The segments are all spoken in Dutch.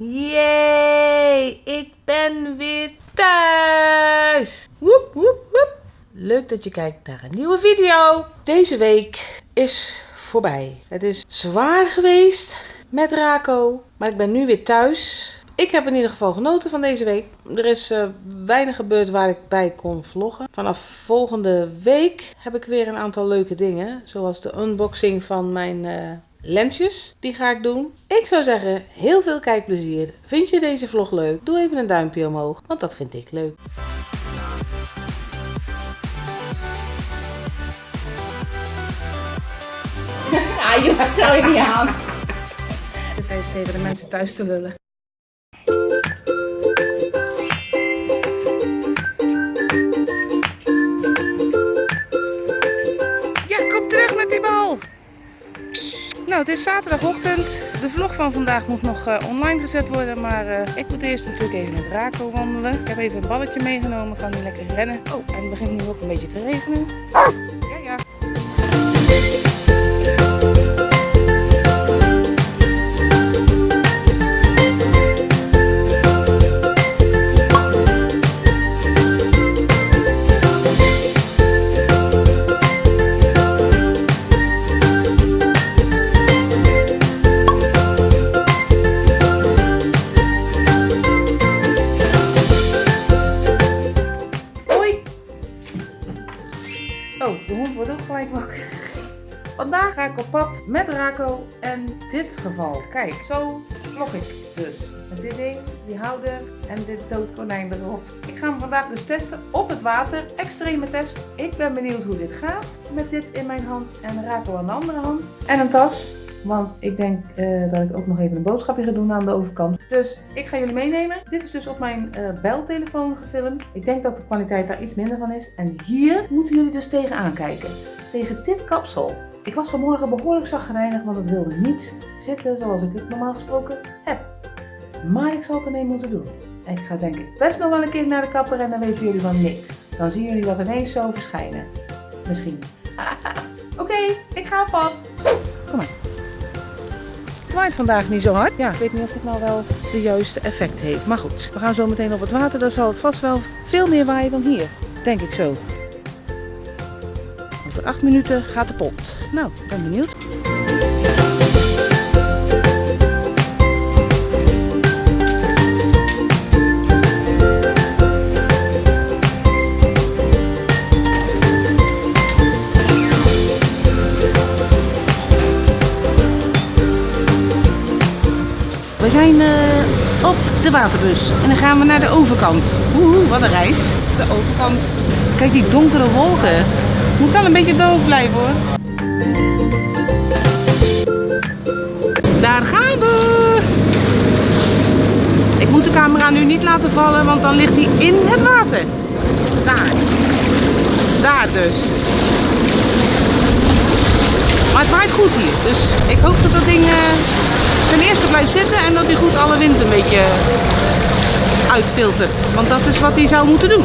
Yay, ik ben weer thuis. Woep, woep, woep. Leuk dat je kijkt naar een nieuwe video. Deze week is voorbij. Het is zwaar geweest met Rako, maar ik ben nu weer thuis. Ik heb in ieder geval genoten van deze week. Er is uh, weinig gebeurd waar ik bij kon vloggen. Vanaf volgende week heb ik weer een aantal leuke dingen. Zoals de unboxing van mijn uh, lensjes. Die ga ik doen. Ik zou zeggen, heel veel kijkplezier. Vind je deze vlog leuk? Doe even een duimpje omhoog, want dat vind ik leuk. Ja, je stel je niet aan. Even tegen de mensen thuis te lullen. Nou, het is zaterdagochtend. De vlog van vandaag moet nog uh, online gezet worden, maar uh, ik moet eerst natuurlijk even met Rako wandelen. Ik heb even een balletje meegenomen, kan nu lekker rennen. Oh, en het begint nu ook een beetje te regenen. Op pad met Rako en dit geval. Kijk, zo vlog ik dus. Met dit ding, die houder en dit doodkonijn erop. Ik ga hem vandaag dus testen op het water. Extreme test. Ik ben benieuwd hoe dit gaat. Met dit in mijn hand en Rako aan de andere hand. En een tas. Want ik denk uh, dat ik ook nog even een boodschapje ga doen aan de overkant. Dus ik ga jullie meenemen. Dit is dus op mijn uh, beltelefoon gefilmd. Ik denk dat de kwaliteit daar iets minder van is. En hier moeten jullie dus tegenaan kijken. Tegen dit kapsel. Ik was vanmorgen behoorlijk zagrijnig, want het wilde niet zitten zoals ik het normaal gesproken heb. Maar ik zal het ermee moeten doen. En ik ga denk ik best nog wel een keer naar de kapper en dan weten jullie van niks. Dan zien jullie dat ineens zo verschijnen. Misschien. Oké, ik ga op pad. Kom maar. Het waait vandaag niet zo hard. Ja, ik weet niet of het nou wel de juiste effect heeft. Maar goed, we gaan zo meteen op het water. Dan zal het vast wel veel meer waaien dan hier. Denk ik zo. Over 8 minuten gaat de pot. Nou, ik ben benieuwd. We zijn uh, op de waterbus en dan gaan we naar de overkant. Oeh, wat een reis. De overkant. Kijk die donkere wolken. Moet wel een beetje doof blijven hoor. Daar gaan we. Ik moet de camera nu niet laten vallen, want dan ligt hij in het water. Daar. Daar dus. Maar het waait goed hier, dus ik hoop dat dat ding uh, ten eerste blijft zitten en dat hij goed alle wind een beetje uitfiltert. Want dat is wat hij zou moeten doen.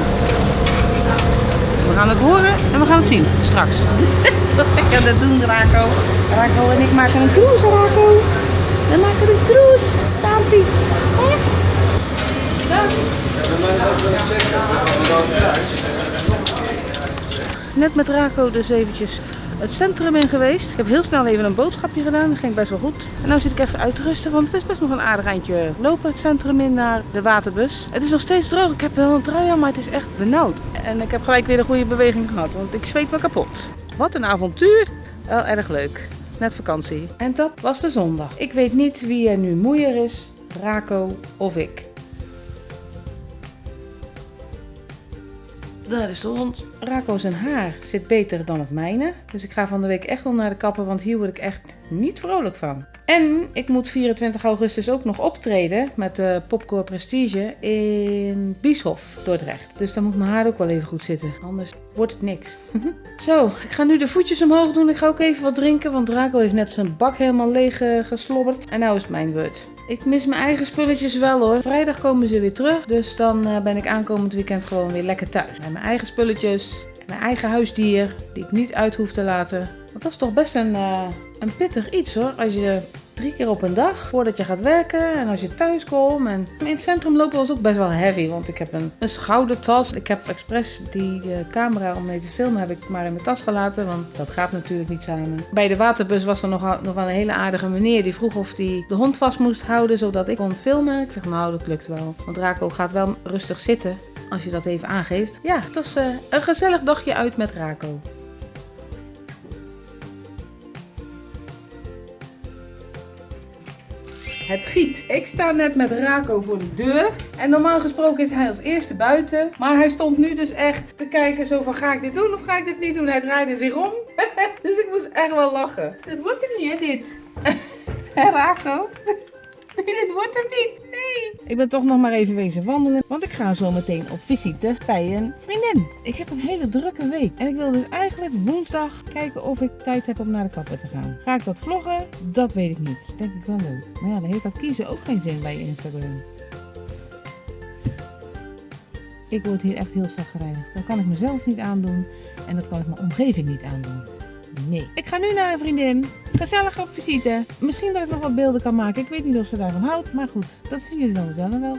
We gaan het horen en we gaan het zien straks. Wat ga dat doen, Rako? Rako en ik maken een cruise, Rako. We maken een cruise. Santi. Net met Rako dus eventjes het centrum in geweest. Ik heb heel snel even een boodschapje gedaan. Dat ging best wel goed. En nu zit ik even uit te rusten, want het is best nog een aardig eindje lopen het centrum in naar de waterbus. Het is nog steeds droog. Ik heb wel een trui aan, maar het is echt benauwd. En ik heb gelijk weer een goede beweging gehad, want ik zweet me kapot. Wat een avontuur. Wel erg leuk. Net vakantie. En dat was de zondag. Ik weet niet wie er nu moeier is, Rako of ik. Daar is de hond. Rako haar zit beter dan het mijne. Dus ik ga van de week echt wel naar de kapper, want hier word ik echt niet vrolijk van. En ik moet 24 augustus ook nog optreden met de Popcore Prestige in Bieshof, Dordrecht. Dus dan moet mijn haar ook wel even goed zitten, anders wordt het niks. Zo, ik ga nu de voetjes omhoog doen. Ik ga ook even wat drinken, want Rako heeft net zijn bak helemaal leeg uh, geslobberd. En nou is het mijn beurt. Ik mis mijn eigen spulletjes wel hoor. Vrijdag komen ze weer terug. Dus dan uh, ben ik aankomend weekend gewoon weer lekker thuis. Met mijn eigen spulletjes. Mijn eigen huisdier. Die ik niet uit hoef te laten. Want dat is toch best een, uh, een pittig iets hoor. Als je drie keer op een dag voordat je gaat werken en als je thuis komt. En in het centrum lopen was ook best wel heavy, want ik heb een, een schoudertas. Ik heb expres die uh, camera om mee te filmen heb ik maar in mijn tas gelaten, want dat gaat natuurlijk niet samen. Bij de waterbus was er nog, nog wel een hele aardige meneer die vroeg of hij de hond vast moest houden zodat ik kon filmen. Ik zeg nou dat lukt wel, want Raco gaat wel rustig zitten als je dat even aangeeft. Ja, het was uh, een gezellig dagje uit met Raco. Het giet. Ik sta net met Raco voor de deur. En normaal gesproken is hij als eerste buiten. Maar hij stond nu dus echt te kijken zo van ga ik dit doen of ga ik dit niet doen. Hij draaide zich om. dus ik moest echt wel lachen. Het wordt er niet hè dit. Hé Raco? Dit wordt hem niet. Nee. Ik ben toch nog maar even wezen wandelen. Want ik ga zo meteen op visite bij een vriendin. Ik heb een hele drukke week. En ik wil dus eigenlijk woensdag kijken of ik tijd heb om naar de kapper te gaan. Ga ik dat vloggen? Dat weet ik niet. Denk ik wel leuk. Maar ja, dan heeft dat kiezen ook geen zin bij Instagram. Ik word hier echt heel zagrijnig. Dat kan ik mezelf niet aandoen. En dat kan ik mijn omgeving niet aandoen. Nee. Ik ga nu naar een vriendin. Gezellig op visite. Misschien dat ik nog wat beelden kan maken. Ik weet niet of ze daarvan houdt. Maar goed, dat zien jullie dan zelf wel.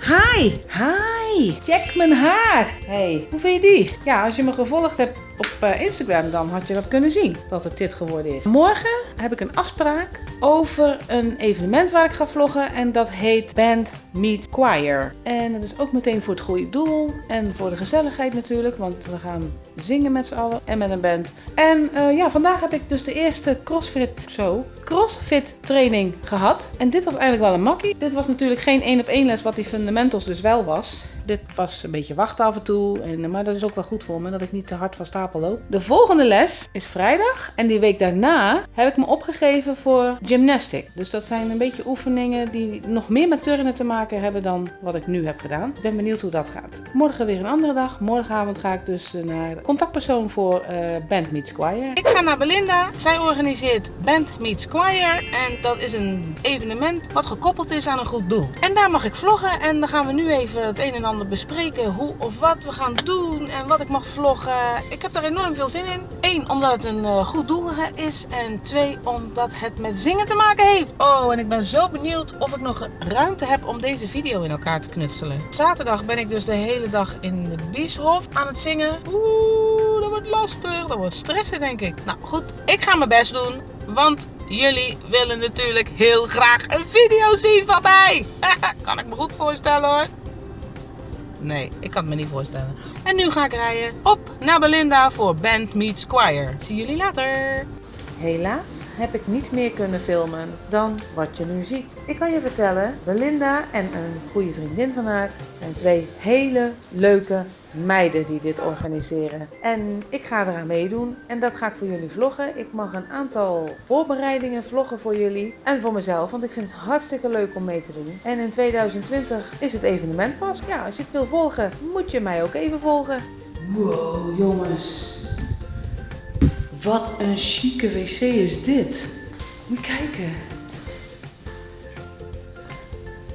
Hi! Hi! Check mijn haar! Hey, hoe vind je die? Ja, als je me gevolgd hebt op eh, Instagram, dan had je dat kunnen zien dat het dit geworden is. Morgen heb ik een afspraak over een evenement waar ik ga vloggen. En dat heet Band Meet Choir. En dat is ook meteen voor het goede doel. En voor de gezelligheid natuurlijk, want we gaan zingen met z'n allen en met een band. En uh, ja, vandaag heb ik dus de eerste CrossFit, zo, CrossFit training gehad. En dit was eigenlijk wel een makkie. Dit was natuurlijk geen één op één les wat die fundamentals dus wel was. Dit was een beetje wachten af en toe. Maar dat is ook wel goed voor me, dat ik niet te hard van stapel loop. De volgende les is vrijdag. En die week daarna heb ik me opgegeven voor gymnastic. Dus dat zijn een beetje oefeningen die nog meer met turnen te maken hebben dan wat ik nu heb gedaan. Ik ben benieuwd hoe dat gaat. Morgen weer een andere dag. Morgenavond ga ik dus eh, naar contactpersoon voor uh, Band Meets Choir. Ik ga naar Belinda. Zij organiseert Band Meets Choir. En dat is een evenement wat gekoppeld is aan een goed doel. En daar mag ik vloggen. En dan gaan we nu even het een en ander bespreken hoe of wat we gaan doen en wat ik mag vloggen. Ik heb daar enorm veel zin in. Eén, omdat het een uh, goed doel is. En twee, omdat het met zingen te maken heeft. Oh, en ik ben zo benieuwd of ik nog ruimte heb om deze video in elkaar te knutselen. Zaterdag ben ik dus de hele dag in de Bieshof aan het zingen. Oeh, dat wordt lastig. Dat wordt stressen denk ik. Nou goed, ik ga mijn best doen. Want jullie willen natuurlijk heel graag een video zien van mij. kan ik me goed voorstellen hoor. Nee, ik kan het me niet voorstellen. En nu ga ik rijden op naar Belinda voor Band Meets Choir. Zie jullie later. Helaas heb ik niet meer kunnen filmen dan wat je nu ziet. Ik kan je vertellen, Belinda en een goede vriendin van haar zijn twee hele leuke meiden die dit organiseren. En ik ga eraan meedoen en dat ga ik voor jullie vloggen. Ik mag een aantal voorbereidingen vloggen voor jullie en voor mezelf, want ik vind het hartstikke leuk om mee te doen. En in 2020 is het evenement pas. Ja, als je het wil volgen, moet je mij ook even volgen. Wow, jongens. Wat een chique wc is dit. Moet je kijken.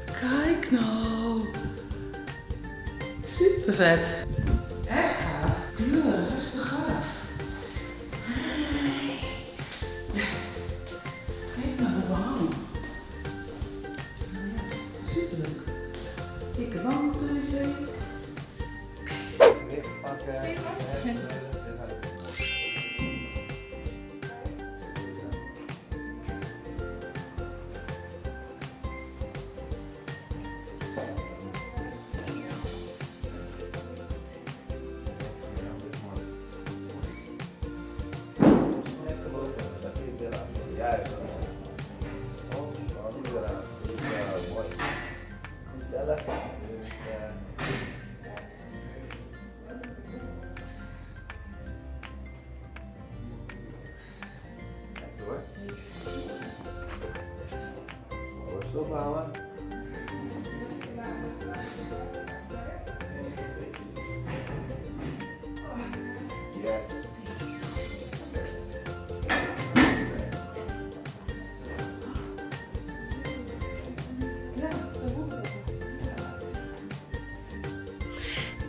Kijk nou. Super vet. Echt. Kleur,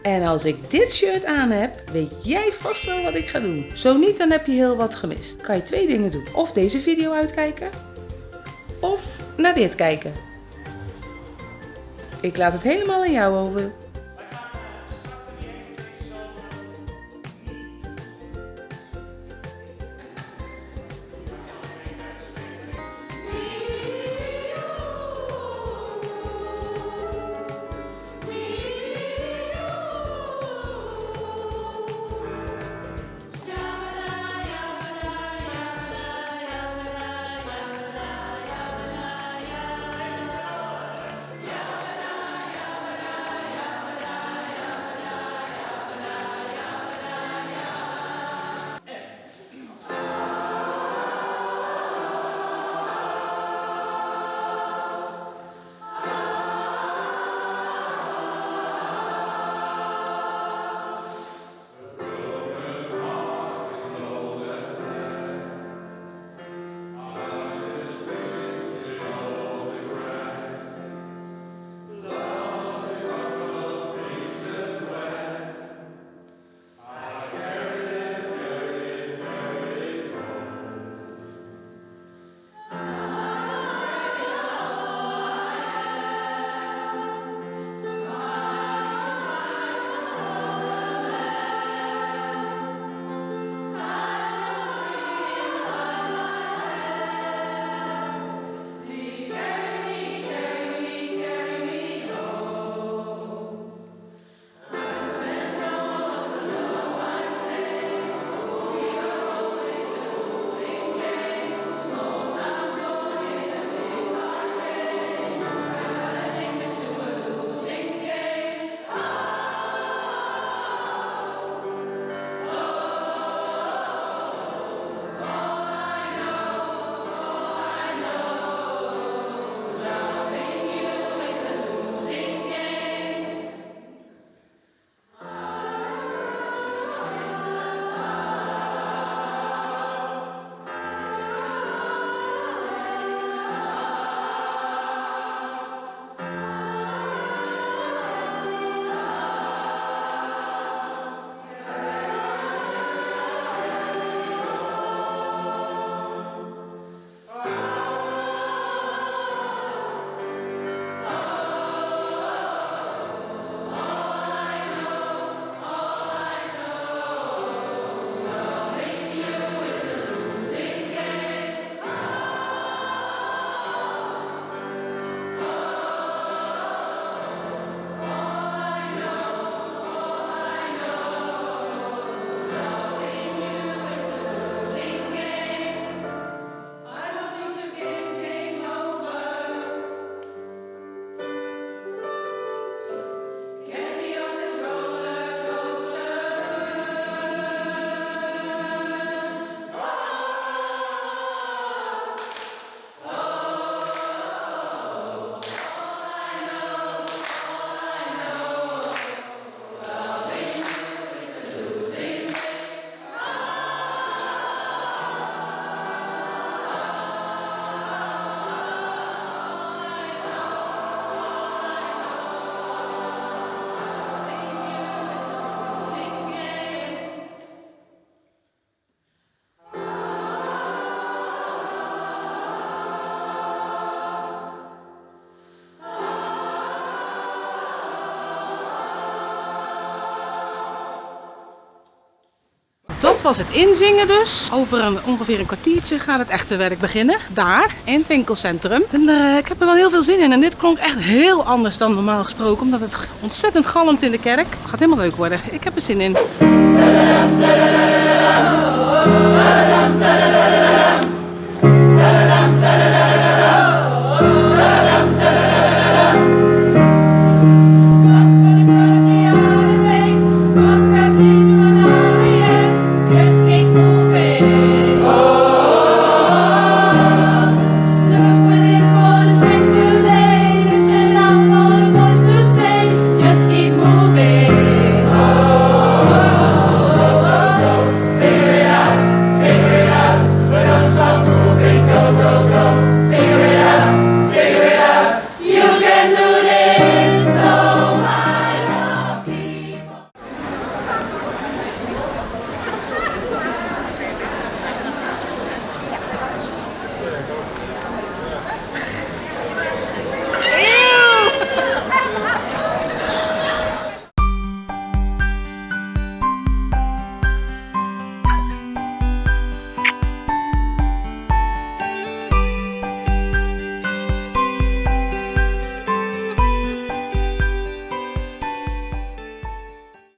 En als ik dit shirt aan heb, weet jij vast wel wat ik ga doen. Zo niet, dan heb je heel wat gemist. Kan je twee dingen doen. Of deze video uitkijken, of naar dit kijken? Ik laat het helemaal aan jou over. Was het inzingen dus. Over een, ongeveer een kwartiertje gaat het echte werk beginnen. Daar, in het winkelcentrum. En eh, ik heb er wel heel veel zin in. En dit klonk echt heel anders dan normaal gesproken. Omdat het ontzettend galmt in de kerk. Gaat helemaal leuk worden. Ik heb er zin in.